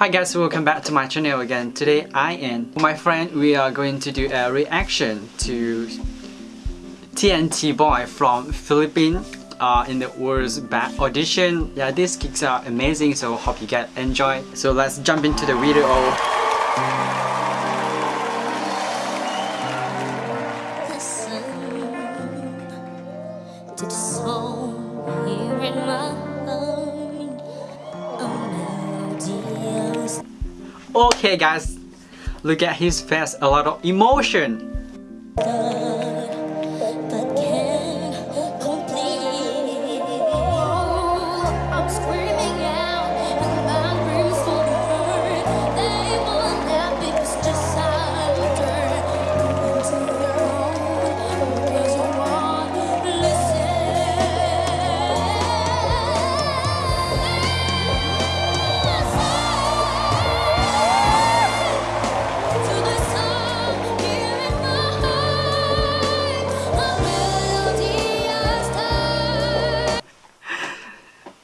Hi guys, welcome back to my channel again. Today I and my friend we are going to do a reaction to TNT Boy from Philippines uh, in the World's Best audition. Yeah, these kicks are amazing so hope you get enjoy. So let's jump into the video. Listen to the song here in my Okay guys, look at his face, a lot of emotion.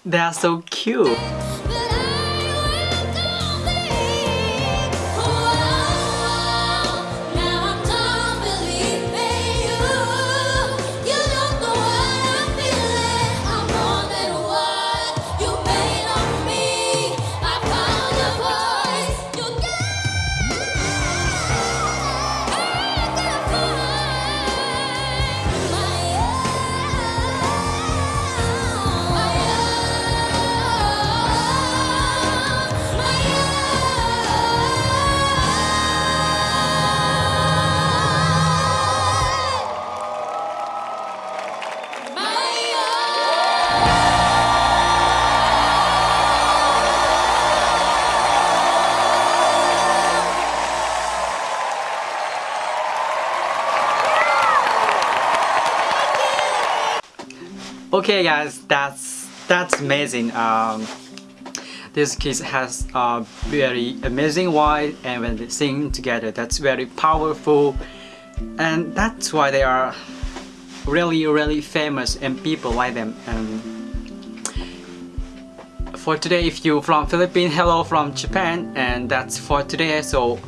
They are so cute. Okay guys, that's that's amazing. Um, this kid has a very amazing voice and when they sing together that's very powerful. And that's why they are really really famous and people like them. And for today if you from Philippines hello from Japan and that's for today. So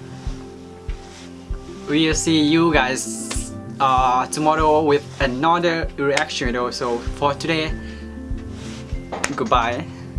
we'll see you guys uh, tomorrow with another reaction video so for today goodbye